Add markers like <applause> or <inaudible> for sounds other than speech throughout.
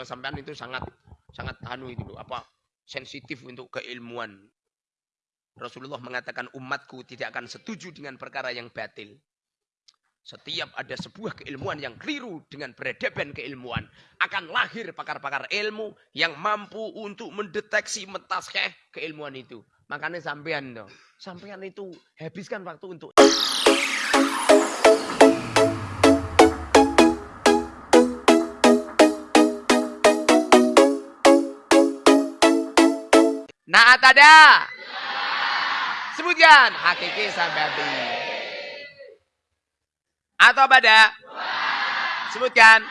Sampean itu sangat sangat anu itu loh, apa sensitif untuk keilmuan. Rasulullah mengatakan umatku tidak akan setuju dengan perkara yang batil. Setiap ada sebuah keilmuan yang keliru dengan peradaban keilmuan. Akan lahir pakar-pakar ilmu yang mampu untuk mendeteksi mentaskeh keilmuan itu. Makanya sampean dong. Sampean itu habiskan waktu untuk... Naat ada? Sebutkan. Hakiki sababi. Atau pada? Sebutkan.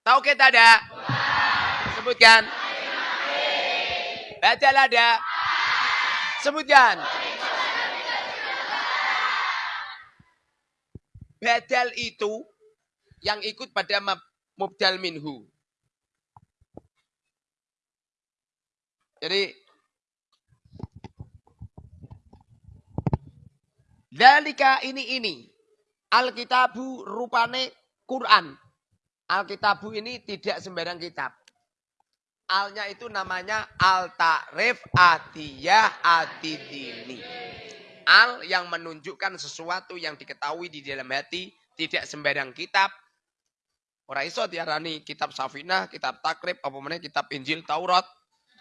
Tahu kita ada? Sebutkan. Badal ada? Sebutkan. Badal itu yang ikut pada mubdal minhu. Jadi Dalika ini ini. Alkitabu rupane Quran. Alkitabu ini tidak sembarang kitab. Alnya itu namanya Al-Ta'rif Adiyah Adidini. Al yang menunjukkan sesuatu yang diketahui di dalam hati. Tidak sembarang kitab. Orang iso diarani kitab Safinah, kitab Takrib, apa mana kitab Injil, Taurat.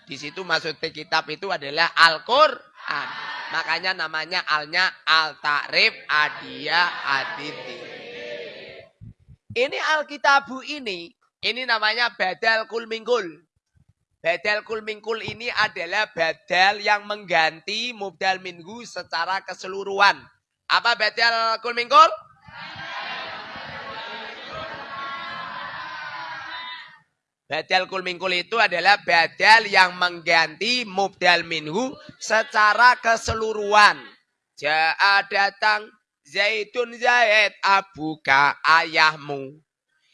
Di situ maksudnya kitab itu adalah Al-Quran. Makanya namanya alnya al-ta'rif adia aditi. Ini alkitabu ini, ini namanya badal kul mingkul. Badal kul mingkul ini adalah badal yang mengganti mubdal minggu secara keseluruhan. Apa badal kul Badal kul mingkul itu adalah badal yang mengganti mubdal minhu secara keseluruhan. Ja'a datang Zaidun Zaid abuka ayahmu.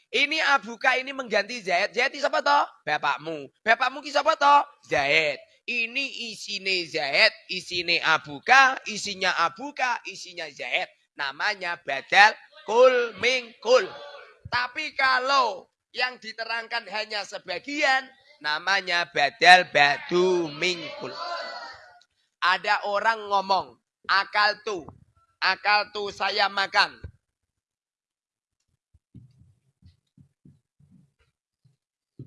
Ini abuka ini mengganti Zaid. Zaid siapa toh? Bapakmu. Bapakmu ki siapa toh? Zaid. Ini isine Zaid, isine abuka, isinya abuka, isinya Zaid. Namanya badal kul mingkul. Tapi kalau yang diterangkan hanya sebagian namanya badal badu mingkul. Ada orang ngomong, akal tu, akal tu saya makan.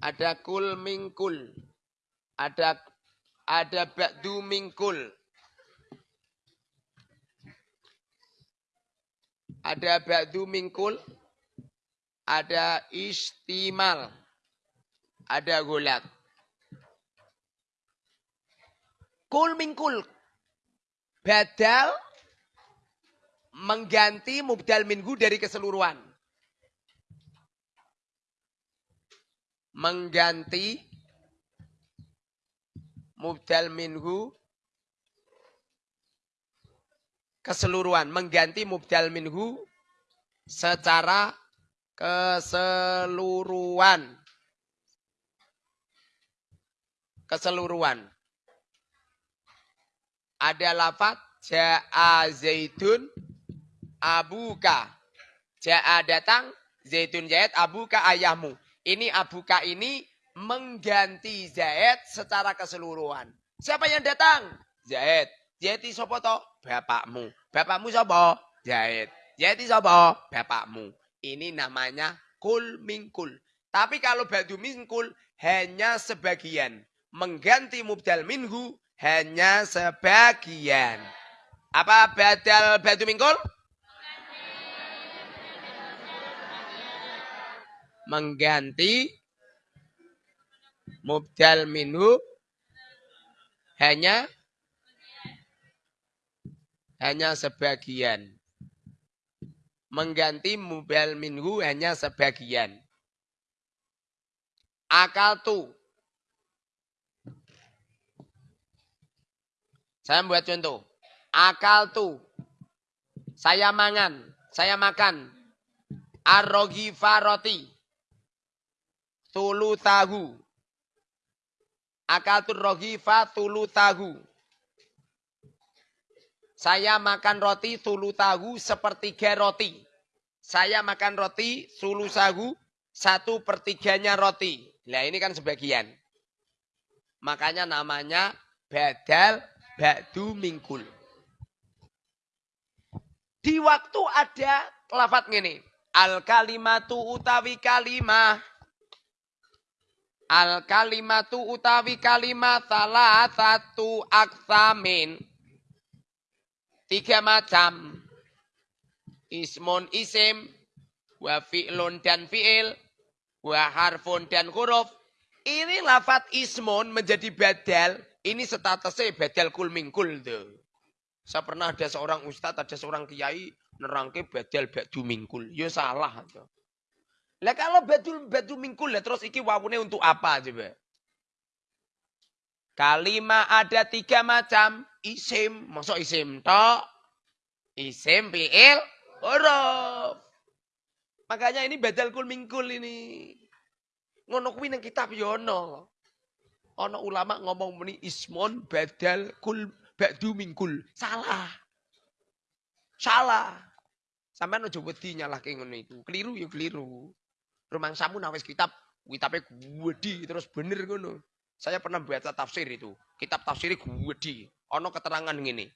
Ada kul mingkul. Ada ada badu mingkul. Ada badu mingkul ada istimal, ada gulat. Kul mingkul. Badal mengganti mubdal minggu dari keseluruhan. Mengganti mubdal minggu keseluruhan. Mengganti mubdal minggu secara keseluruhan. Keseluruhan. Ada lafat ja'a zaitun abuka. Ja'a datang, zaitun zaid, abuka ayahmu. Ini abuka ini mengganti Zaid secara keseluruhan. Siapa yang datang? Zaid. Zaid siapa toh? Bapakmu. Bapakmu siapa? Zaid. Zaid siapa? Bapakmu. Ini namanya kul mingkul. Tapi kalau badu mingkul hanya sebagian. Mengganti mubdal minhu hanya sebagian. Apa badal badu mingkul? Mengganti mubdal minhu hanya hanya sebagian mengganti mubal minhu hanya sebagian. Akal tu. Saya buat contoh. Akal tu. Saya mangan. Saya makan. Arrogi faroti. Tulu tahu. Akal tu rogifa tulu tahu. Saya makan roti sulu tahu sepertiga roti. Saya makan roti sulu sahu satu pertiganya roti. Nah ini kan sebagian. Makanya namanya badal ba'du mingkul. Di waktu ada lafat gini. Al kalimatu utawi kalimah. Al kalimatu utawi kalimah salah satu aksamin. Tiga macam. Ismun isim. Wa fi'lun dan fi'il. Wa harfun dan huruf. Ini lafat ismun menjadi badal. Ini statusnya badal kul mingkul tuh. Saya pernah ada seorang ustadz, ada seorang kiai nerangke badal badu mingkul. Ya salah. Lah kalau badul badu mingkul lah terus iki wawune untuk apa coba? Kalimat ada tiga macam. Isim, masuk isim tok. Isim, fi'il, huruf. Makanya ini badal kul mingkul ini. Ngono kuwi nang kitab yono. Ya ono ulama ngomong muni ismon badal kul Ba'du mingkul. Salah. Salah. Sampai no wedi nyalahke ngono itu. Keliru ya keliru. Rumang samu nawis kitab, kitabnya gwedi terus bener ngono. Saya pernah baca tafsir itu. Kitab tafsirnya gwedi. Ono keterangan gini.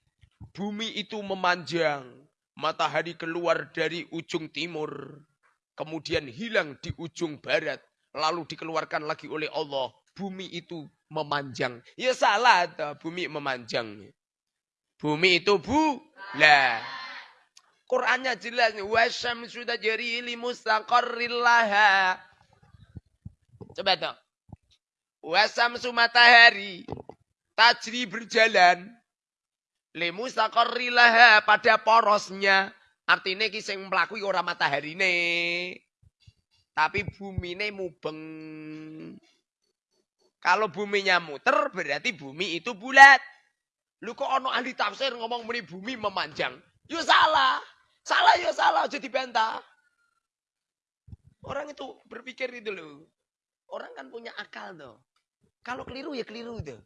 Bumi itu memanjang. Matahari keluar dari ujung timur. Kemudian hilang di ujung barat. Lalu dikeluarkan lagi oleh Allah. Bumi itu memanjang. Ya salah toh, bumi memanjang. Bumi itu bu lah. Qurannya jelas wasam sudah jari li mustaqarrillaha. Coba toh. Wasam matahari tajri berjalan li mustaqarrillaha pada porosnya. Artinya kisah melakui orang matahari ini. Tapi bumi ini mubeng. Kalau buminya muter berarti bumi itu bulat. Lu kok ono ahli tafsir ngomong meni bumi memanjang? Yo salah. Salah yo salah jadi bantah. Orang itu berpikir itu loh. Orang kan punya akal tuh. Kalau keliru ya keliru tuh.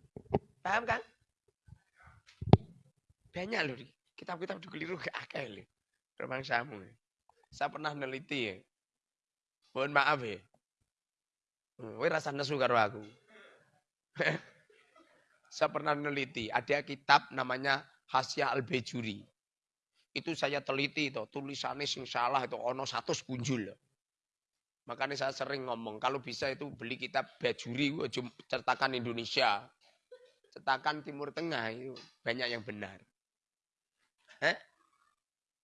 Paham kan? Banyak loh. Kitab-kitab itu keliru ke <laughs> akal. Rumah samu. Saya pernah neliti ya. Mohon maaf ya. Wih rasa nesu karo aku. <laughs> Saya pernah meneliti, ada kitab namanya Hasya Al-Bejuri. Itu saya teliti itu, tulisannya sing salah itu ono satu punjul. Makanya saya sering ngomong, kalau bisa itu beli kitab Bejuri, cetakan Indonesia. Cetakan Timur Tengah itu banyak yang benar. Heh?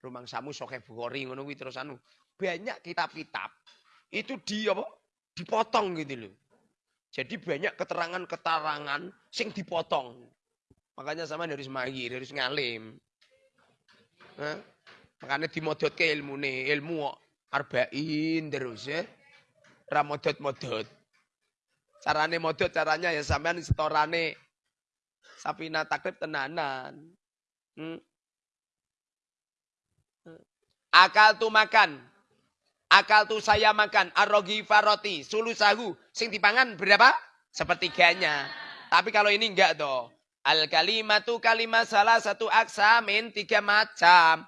Rumang Samu Soke Bukhari ngono terus anu. Banyak kitab-kitab itu di apa? Dipotong gitu loh. Jadi banyak keterangan-keterangan sing dipotong. Makanya sama dari semagi, dari ngalim. Nah, makanya dimodot ke ilmu nih, ilmu arba'in terus ya. Ramodot-modot. Carane modot caranya ya sampean setorane sapina takrib tenanan. Hmm. Akal tuh makan. Akal tuh saya makan arogi faroti sulusahu sing dipangan berapa? Sepertiganya. Tapi kalau ini enggak toh. Al kalimatu kalimat salah satu aksamin tiga macam.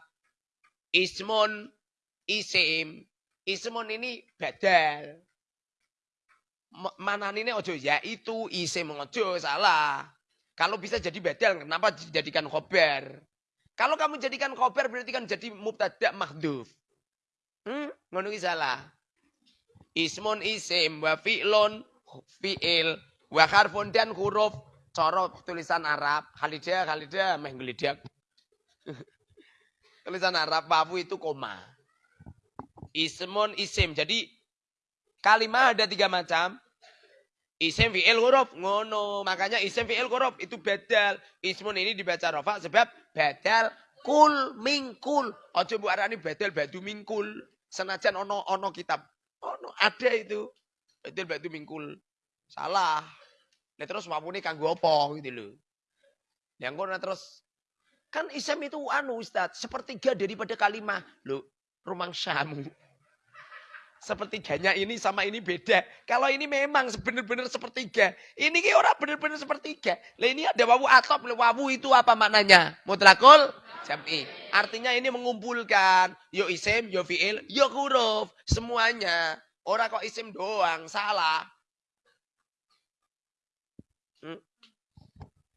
Ismun, isim. Ismun ini badal. Mana ini ojo ya itu isim ojo salah. Kalau bisa jadi badal, kenapa dijadikan khobar? Kalau kamu jadikan khobar berarti kan jadi mubtada mahduf. Hmm, ngono salah. Ismun isim wa fi'lun fi'il wa harfun dan huruf cara tulisan Arab. Khalidah, Khalidah meh <laughs> tulisan Arab wawu itu koma. Ismun isim. Jadi kalimat ada tiga macam. Isim fi'il huruf ngono. Makanya isim fi'il huruf itu badal. Ismun ini dibaca rofa sebab badal kul mingkul. Ojo bu arani badal badu mingkul. Senajan ono ono kitab. Ono ada itu. Betul batu mingkul. Salah. Nah terus wawune kanggo apa gitu loh. Yang kono terus kan isem itu anu Ustaz, sepertiga daripada kalimat. Loh, rumang samu. Sepertiganya ini sama ini beda. Kalau ini memang benar-benar sepertiga. Ini ki orang benar-benar sepertiga. Lah ini ada wawu atop. Wawu itu apa maknanya? Mutlakul jam'i. Artinya ini mengumpulkan yo isim, yo fi'il, yo huruf, semuanya. Ora kok isim doang, salah. Hmm?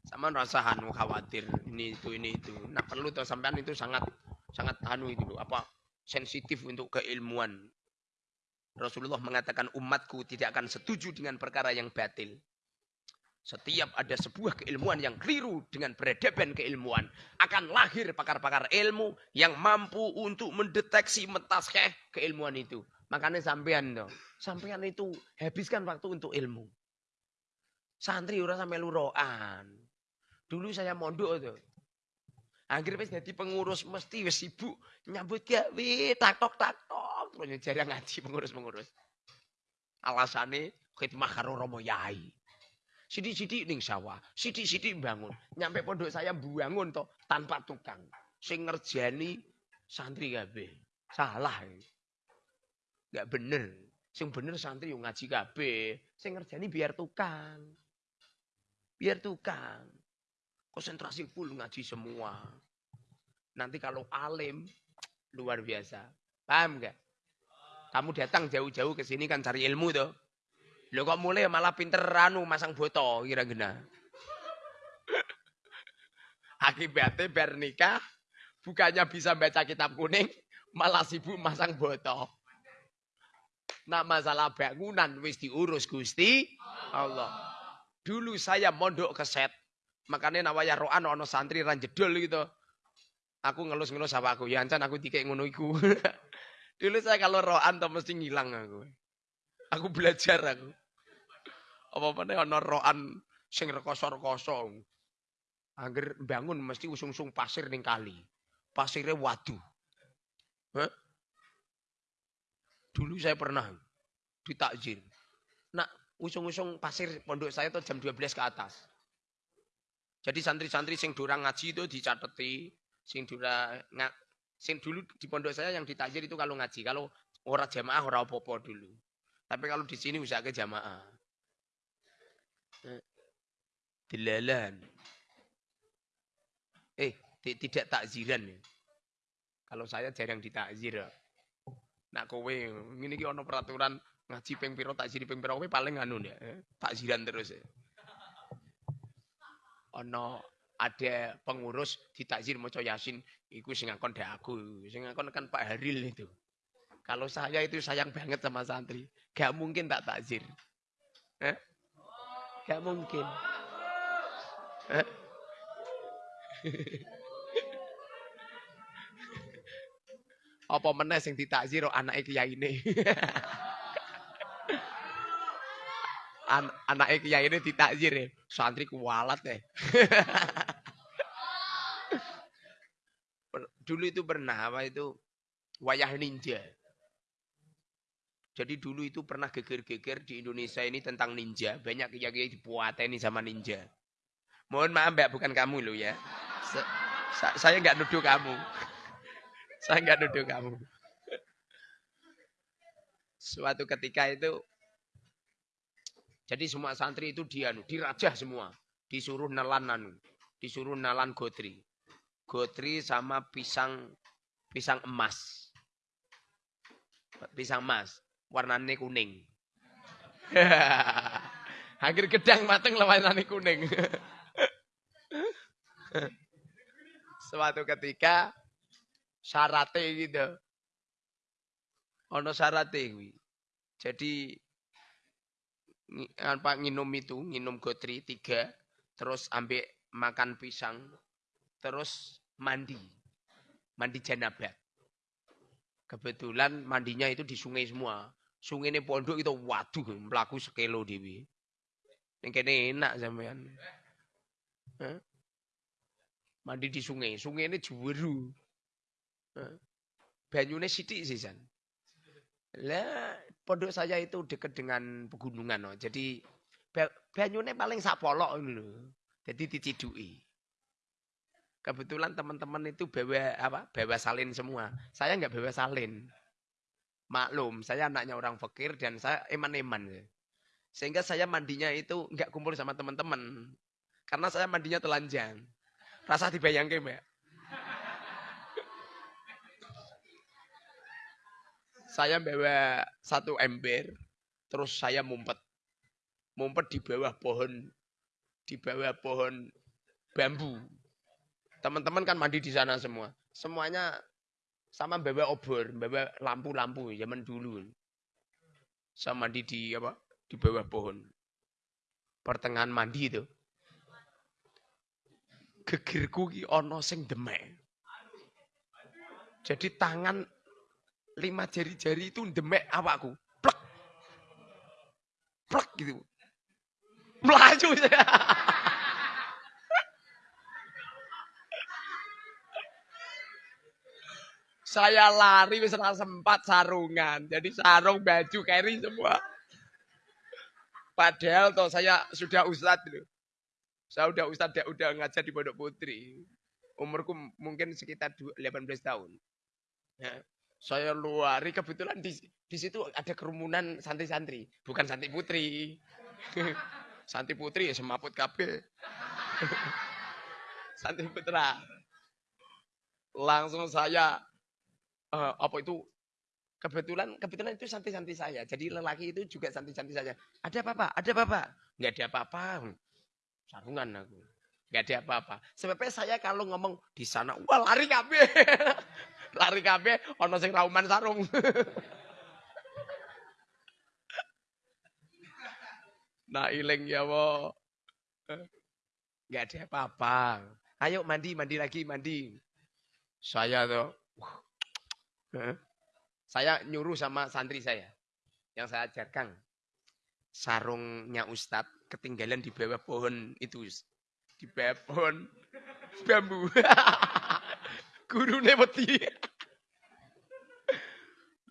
Sama rasa anu khawatir ini itu ini itu. Nah perlu tuh sampean itu sangat sangat anu itu apa sensitif untuk keilmuan. Rasulullah mengatakan umatku tidak akan setuju dengan perkara yang batil. Setiap ada sebuah keilmuan yang keliru dengan peradaban keilmuan. Akan lahir pakar-pakar ilmu yang mampu untuk mendeteksi mentaskeh keilmuan itu. Makanya sampean dong. Sampean itu habiskan waktu untuk ilmu. Santri ora sampai luroan. Dulu saya mondok tuh. Akhirnya jadi pengurus mesti sibuk nyambut gawe tak tok tak tok terus jarang ngaji pengurus-pengurus. Alasane khidmah karo Romo Yai. Sidik-sidik ning sawah, sidik-sidik bangun. Nyampe pondok saya bangun toh tanpa tukang. Sing ngerjani santri kabeh. Salah. Enggak bener. Sing bener santri yang ngaji kabeh. Sing ngerjani biar tukang. Biar tukang. Konsentrasi full ngaji semua. Nanti kalau alim luar biasa. Paham enggak? Kamu datang jauh-jauh ke sini kan cari ilmu tuh. Lo kok mulai malah pinter ranu masang boto kira-kira. <laughs> Akibatnya ber nikah bukannya bisa baca kitab kuning malah sibuk masang boto. Nah masalah bangunan wis diurus Gusti Allah. Dulu saya mondok ke set. Makanya nawaya roan ono santri ran jedol gitu. Aku ngelus-ngelus sama aku. Ya ancan aku dikek ngono. <laughs> Dulu saya kalau roan tuh mesti ngilang aku. Aku belajar aku. Apa mana ana roan sing rekoso-rekoso. Angger bangun mesti usung-usung pasir ning kali. Pasirnya wadu. Hah? Dulu saya pernah ditakjir. Nak usung-usung pasir pondok saya tuh jam 12 ke atas. Jadi santri-santri sing durang ngaji itu dicateti, sing durang sing dulu di pondok saya yang ditakjir itu kalau ngaji, kalau ora jamaah ora apa-apa dulu. Tapi kalau di sini usah ke jamaah. Delalan. Eh, tidak takziran. Kalau saya jarang ditakzir. Nak kowe ngene iki ana peraturan ngaji ping pira takzir ping kowe paling anu ya, takziran terus. Ya. Ana ada pengurus ditakzir maca Yasin, iku sing ngakon aku, sing ngakon kan Pak Haril itu. Kalau saya itu sayang banget sama santri. Gak mungkin tak takzir. Eh? Gak mungkin. Eh? <laughs> Apa meneh sing ditakzir anake kiai ini. <laughs> An anake kiai ini ditakzir ya. Santri kualat ya. <laughs> Dulu itu pernah apa itu wayah ninja. Jadi dulu itu pernah geger-geger di Indonesia ini tentang ninja. Banyak kiai-kiai dipuateni sama ninja. Mohon maaf mbak, bukan kamu loh ya. Sa saya nggak nuduh kamu. <laughs> saya nggak nuduh kamu. Suatu ketika itu, jadi semua santri itu dia dirajah semua. Disuruh nelan anu, disuruh nelan gotri. Gotri sama pisang pisang emas. Pisang emas warnane kuning. <laughs> Akhir gedang mateng lah warnane kuning. <laughs> Suatu ketika syaratnya gitu. Ono syaratnya kuwi. Jadi apa nginum itu, nginum gotri tiga, terus ambek makan pisang, terus mandi. Mandi janabat. Kebetulan mandinya itu di sungai semua. Sungai ini pondok itu waduh melaku sekilo dewi. Yang kene enak sampean. Huh? Mandi di sungai, sungai ini juweru. Huh? Banyune sithik sih San. Lah pondok saya itu dekat dengan pegunungan no. Jadi banyune paling sapolok ini loh. Jadi dicidui. Kebetulan teman-teman itu bawa apa? Bawa salin semua. Saya nggak bawa salin. Maklum, saya anaknya orang fakir dan saya eman-eman. Sehingga saya mandinya itu nggak kumpul sama teman-teman. Karena saya mandinya telanjang. Rasa dibayangke, Mbak. Saya bawa satu ember, terus saya mumpet. Mumpet di bawah pohon, di bawah pohon bambu. Teman-teman kan mandi di sana semua. Semuanya sama bawa obor, bawa lampu-lampu zaman dulu. Saya mandi di apa? Di bawah pohon. Pertengahan mandi itu. Gegirku ki ono sing demek. Jadi tangan lima jari-jari itu demek awakku. Plek. Plek gitu. Melaju saya. <laughs> Saya lari wis sempat sarungan. Jadi sarung, baju, carry semua. Padahal toh saya sudah ustadz loh. Saya udah ustadz, udah ngajar di Pondok Putri. Umurku mungkin sekitar 18 tahun. Ya, saya luari kebetulan di, di situ ada kerumunan santri-santri, bukan santri putri. <laughs> santri putri ya semaput kabel. <laughs> santri putra. Langsung saya uh, apa itu kebetulan kebetulan itu santri-santri saya. Jadi lelaki itu juga santri-santri saya. Ada apa-apa? Ada apa-apa? Enggak ada apa-apa. Sarungan aku. Enggak ada apa-apa. Sebabnya saya kalau ngomong di sana, wah lari kabeh. <laughs> lari kabeh ono sing rauman sarung. <laughs> nah iling ya wo. Enggak ada apa-apa. Ayo mandi, mandi lagi, mandi. Saya tuh saya nyuruh sama santri saya yang saya ajarkan. Sarungnya Ustadz ketinggalan di bawah pohon itu. Di bawah pohon bambu. <laughs> Gurune wedi.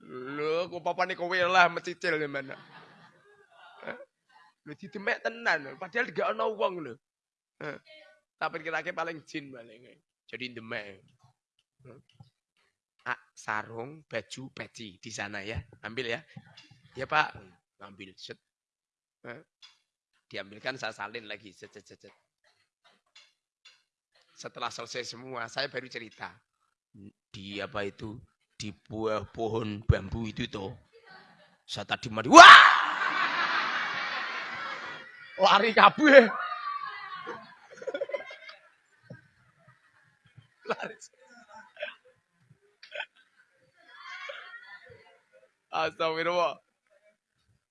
Lho, kok papane kowe lah mecicil gimana? Lho didemek tenan, padahal gak ana wong lho. Tapi kira-kira paling jin paling. Jadi demek sarung, baju, peci di sana ya. Ambil ya. Ya Pak, ambil. Set. Diambilkan saya salin lagi. Set, set, set, set. Setelah selesai semua, saya baru cerita. Di apa itu? Di buah pohon bambu itu tuh. Saya tadi mandi. Wah! Lari kabeh. <laughs> Lari. Astagfirullah.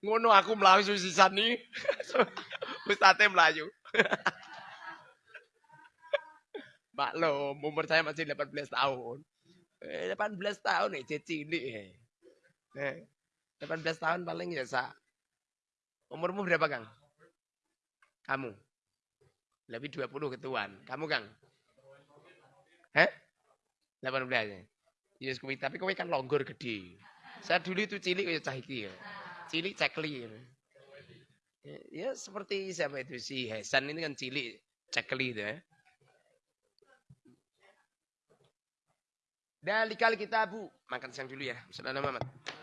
Ngono aku melayu susisan nih. <laughs> Ustate melayu. <laughs> Maklum, umur saya masih 18 tahun. Eh, 18 tahun nih, eh, cilik. Eh, 18 tahun paling ya, sa. Umurmu berapa, Kang? Kamu? Lebih 20 ketuan. Kamu, Kang? Eh? 18 ya? Yes, tapi kowe kan longgor gede. Saya dulu itu cilik ya cah iki ya. Cilik cekli. Ya. ya seperti siapa itu si Hasan ini kan cilik cekli itu ya. Dalikal kita bu. Makan siang dulu ya. Assalamualaikum